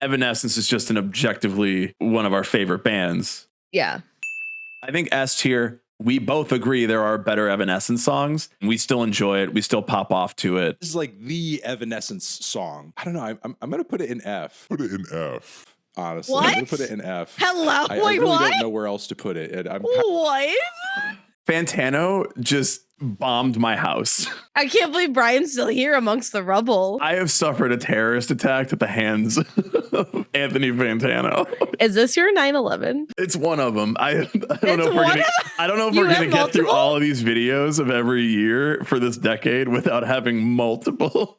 Evanescence is just an objectively one of our favorite bands. Yeah. I think S tier, we both agree there are better Evanescence songs. We still enjoy it. We still pop off to it. This is like the Evanescence song. I don't know. I'm, I'm, I'm gonna put it in F. Put it in F. Honestly, I'm gonna put it in F. Hello. I, I really what? don't know where else to put it. And I'm What? Fantano just bombed my house. I can't believe Brian's still here amongst the rubble. I have suffered a terrorist attack at the hands of Anthony Fantano. Is this your 9/11? It's one of them. I, I don't It's know if we're gonna. I don't know if You we're gonna have get through all of these videos of every year for this decade without having multiple.